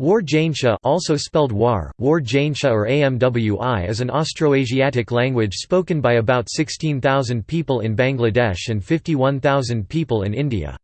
War Jaintia also spelled War, War Jaintia or Amwi is an Austroasiatic language spoken by about 16,000 people in Bangladesh and 51,000 people in India.